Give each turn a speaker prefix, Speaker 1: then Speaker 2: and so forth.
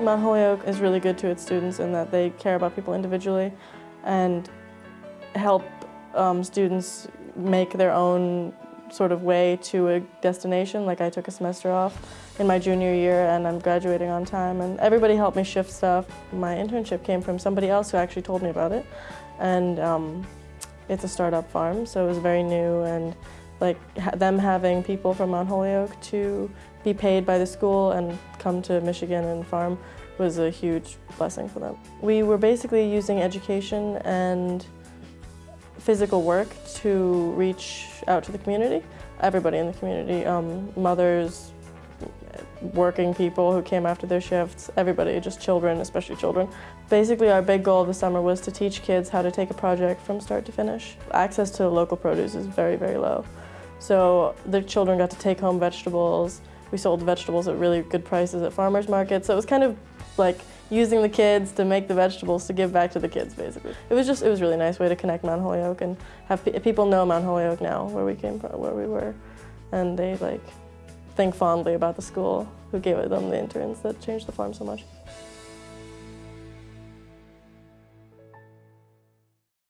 Speaker 1: Mount Holyoke is really good to its students in that they care about people individually and help um, students make their own sort of way to a destination. Like I took a semester off in my junior year and I'm graduating on time and everybody helped me shift stuff. My internship came from somebody else who actually told me about it and um, it's a startup farm so it was very new and like them having people from Mount Holyoke to be paid by the school and come to Michigan and farm was a huge blessing for them. We were basically using education and physical work to reach out to the community, everybody in the community, um, mothers, working people who came after their shifts, everybody, just children, especially children. Basically our big goal of the summer was to teach kids how to take a project from start to finish. Access to local produce is very, very low. So the children got to take home vegetables. We sold vegetables at really good prices at farmers markets. So it was kind of like using the kids to make the vegetables to give back to the kids, basically. It was just, it was a really nice way to connect Mount Holyoke and have pe people know Mount Holyoke now, where we came from, where we were. And they like think fondly about the school who gave them the interns that changed the farm so much.